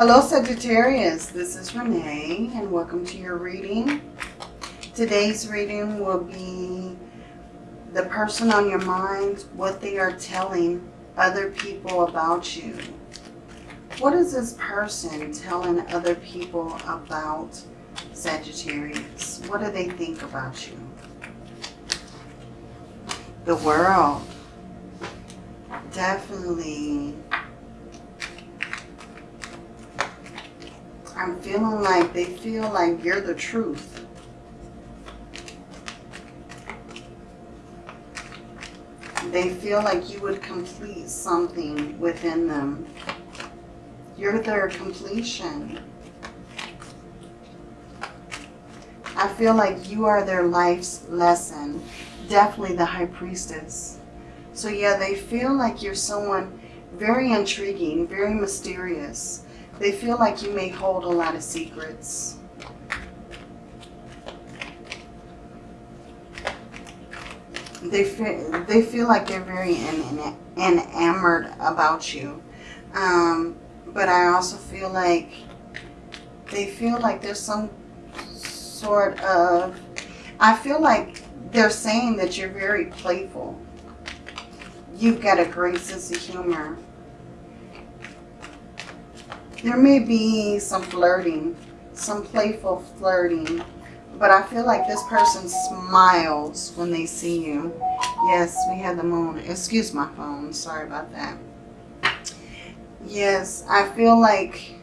Hello Sagittarius, this is Renee and welcome to your reading. Today's reading will be the person on your mind, what they are telling other people about you. What is this person telling other people about Sagittarius? What do they think about you? The world. Definitely. I'm feeling like they feel like you're the truth. They feel like you would complete something within them. You're their completion. I feel like you are their life's lesson. Definitely the High Priestess. So yeah, they feel like you're someone very intriguing, very mysterious. They feel like you may hold a lot of secrets. They feel, they feel like they're very enamored about you. Um, but I also feel like they feel like there's some sort of... I feel like they're saying that you're very playful. You've got a great sense of humor. There may be some flirting, some playful flirting, but I feel like this person smiles when they see you. Yes, we had the moon. Excuse my phone. Sorry about that. Yes, I feel like,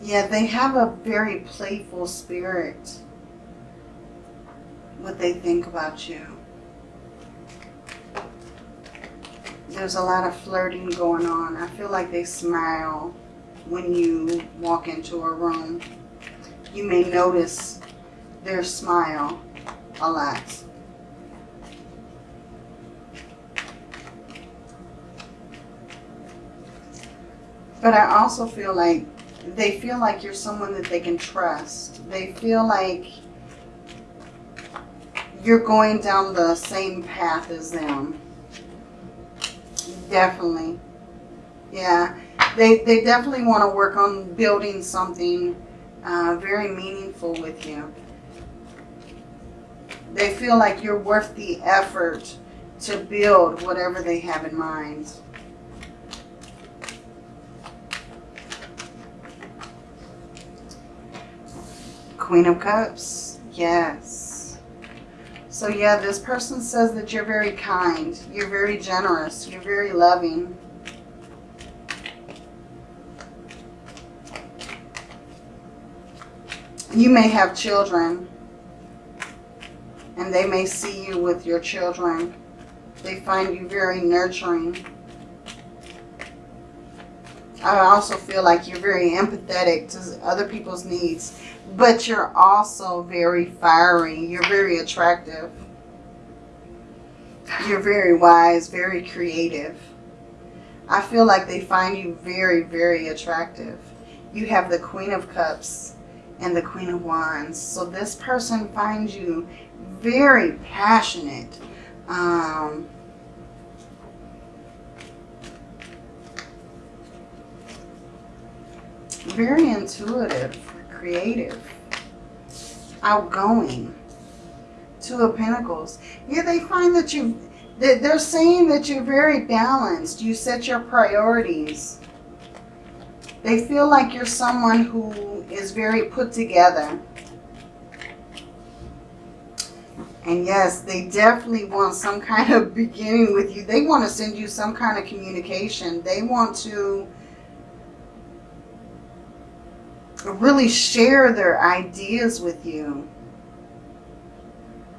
yeah, they have a very playful spirit. What they think about you. There's a lot of flirting going on. I feel like they smile when you walk into a room. You may notice their smile a lot. But I also feel like they feel like you're someone that they can trust. They feel like you're going down the same path as them. Definitely. Yeah. They, they definitely want to work on building something uh, very meaningful with you. They feel like you're worth the effort to build whatever they have in mind. Queen of Cups. Yes. So yeah, this person says that you're very kind, you're very generous, you're very loving. You may have children and they may see you with your children. They find you very nurturing. I also feel like you're very empathetic to other people's needs but you're also very fiery. You're very attractive. You're very wise, very creative. I feel like they find you very, very attractive. You have the Queen of Cups and the Queen of Wands. So this person finds you very passionate. Um, very intuitive creative, outgoing. Two of Pentacles. Yeah, they find that you, they're saying that you're very balanced. You set your priorities. They feel like you're someone who is very put together. And yes, they definitely want some kind of beginning with you. They want to send you some kind of communication. They want to really share their ideas with you.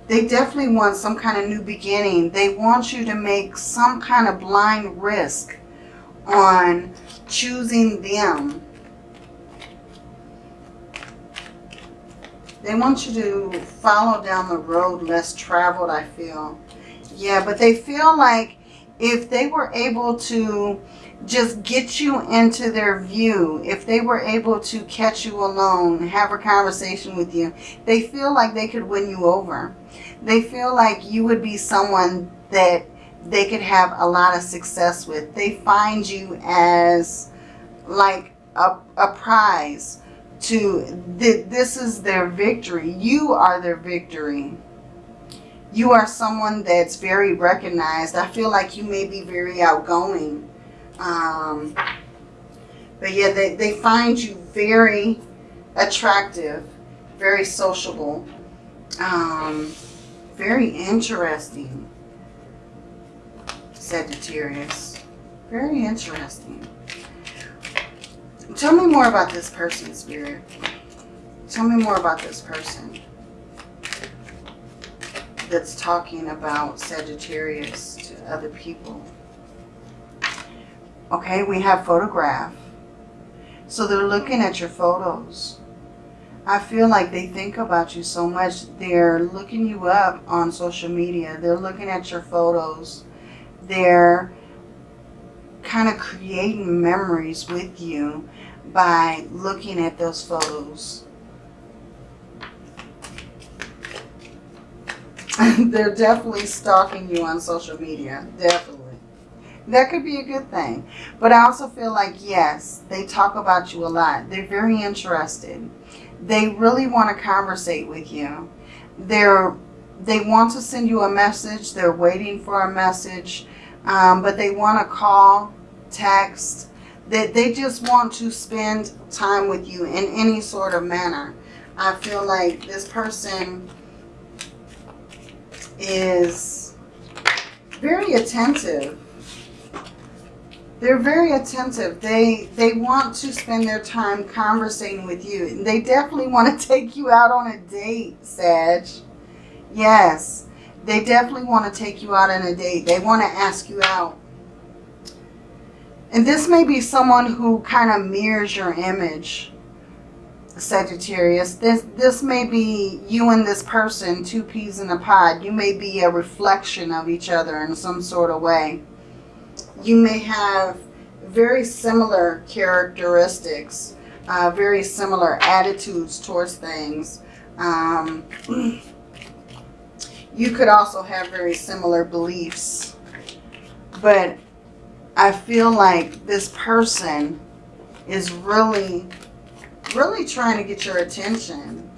They definitely want some kind of new beginning. They want you to make some kind of blind risk on choosing them. They want you to follow down the road less traveled, I feel. Yeah, but they feel like if they were able to just get you into their view, if they were able to catch you alone, have a conversation with you, they feel like they could win you over. They feel like you would be someone that they could have a lot of success with. They find you as like a, a prize to th this is their victory. You are their victory. You are someone that's very recognized. I feel like you may be very outgoing. Um, but yeah, they, they find you very attractive, very sociable, um, very interesting, Sagittarius. Very interesting. Tell me more about this person, Spirit. Tell me more about this person that's talking about Sagittarius to other people. Okay, we have photograph. So they're looking at your photos. I feel like they think about you so much. They're looking you up on social media. They're looking at your photos. They're kind of creating memories with you by looking at those photos. They're definitely stalking you on social media. Definitely. That could be a good thing. But I also feel like, yes, they talk about you a lot. They're very interested. They really want to conversate with you. They're, they want to send you a message. They're waiting for a message. Um, but they want to call, text. They, they just want to spend time with you in any sort of manner. I feel like this person is very attentive. They're very attentive. They they want to spend their time conversating with you. They definitely want to take you out on a date, Sag. Yes, they definitely want to take you out on a date. They want to ask you out. And this may be someone who kind of mirrors your image. Sagittarius. This, this may be you and this person, two peas in a pod. You may be a reflection of each other in some sort of way. You may have very similar characteristics, uh, very similar attitudes towards things. Um, you could also have very similar beliefs. But I feel like this person is really really trying to get your attention.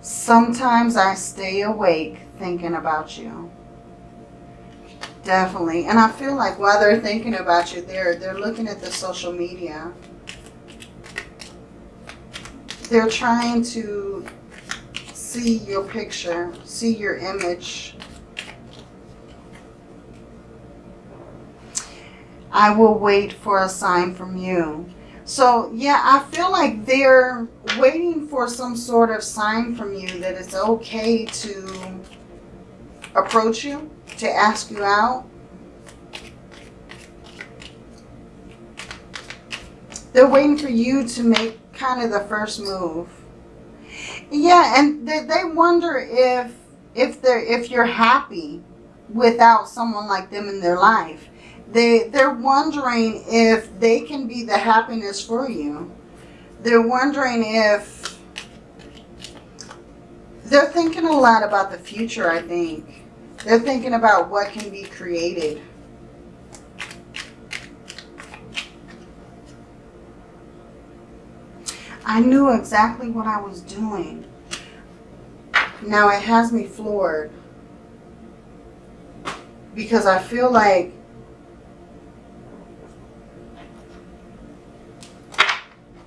Sometimes I stay awake thinking about you. Definitely. And I feel like while they're thinking about you, they're, they're looking at the social media. They're trying to see your picture, see your image, I will wait for a sign from you. So, yeah, I feel like they're waiting for some sort of sign from you that it's okay to approach you, to ask you out. They're waiting for you to make kind of the first move. Yeah, and they, they wonder if if they're if you're happy without someone like them in their life they, they're wondering if they can be the happiness for you. They're wondering if... They're thinking a lot about the future, I think. They're thinking about what can be created. I knew exactly what I was doing. Now it has me floored. Because I feel like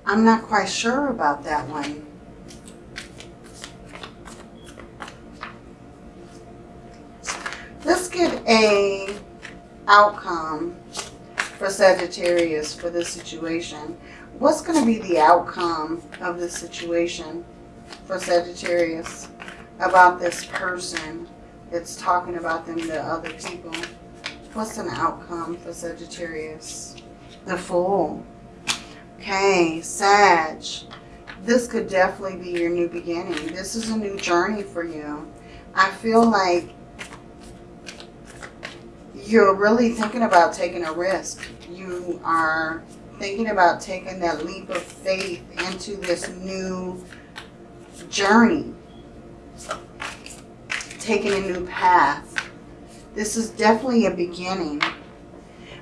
I'm not quite sure about that one. Let's get a outcome for Sagittarius for this situation. What's going to be the outcome of this situation for Sagittarius about this person that's talking about them to other people? What's an outcome for Sagittarius? The Fool. Okay, Sag. This could definitely be your new beginning. This is a new journey for you. I feel like you're really thinking about taking a risk. You are thinking about taking that leap of faith into this new journey. Taking a new path. This is definitely a beginning.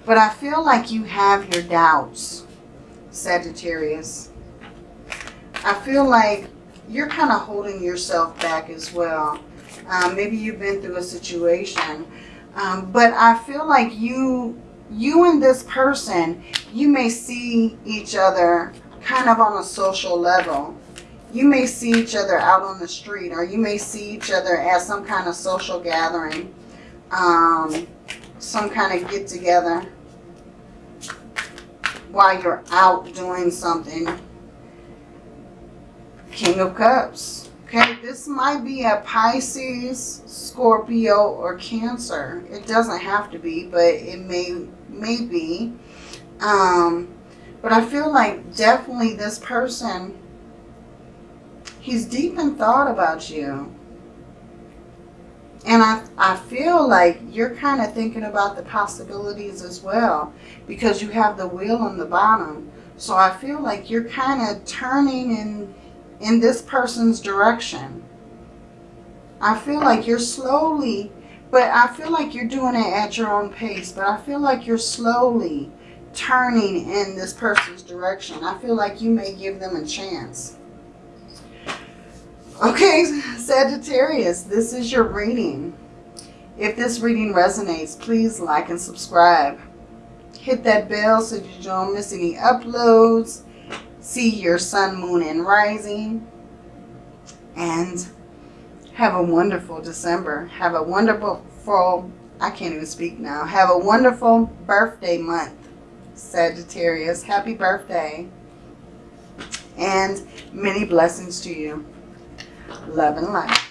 But I feel like you have your doubts, Sagittarius. I feel like you're kind of holding yourself back as well. Um, maybe you've been through a situation. Um, but I feel like you, you and this person, you may see each other kind of on a social level. You may see each other out on the street or you may see each other at some kind of social gathering. Um, some kind of get together while you're out doing something. King of Cups. Okay, this might be a Pisces, Scorpio, or Cancer. It doesn't have to be, but it may, may be. Um, but I feel like definitely this person, he's deep in thought about you. And I, I feel like you're kind of thinking about the possibilities as well because you have the wheel on the bottom. So I feel like you're kind of turning in, in this person's direction. I feel like you're slowly, but I feel like you're doing it at your own pace. But I feel like you're slowly turning in this person's direction. I feel like you may give them a chance. Okay, Sagittarius, this is your reading. If this reading resonates, please like and subscribe. Hit that bell so you don't miss any uploads. See your sun, moon, and rising. And have a wonderful December. Have a wonderful, I can't even speak now. Have a wonderful birthday month, Sagittarius. Happy birthday. And many blessings to you. Love and light.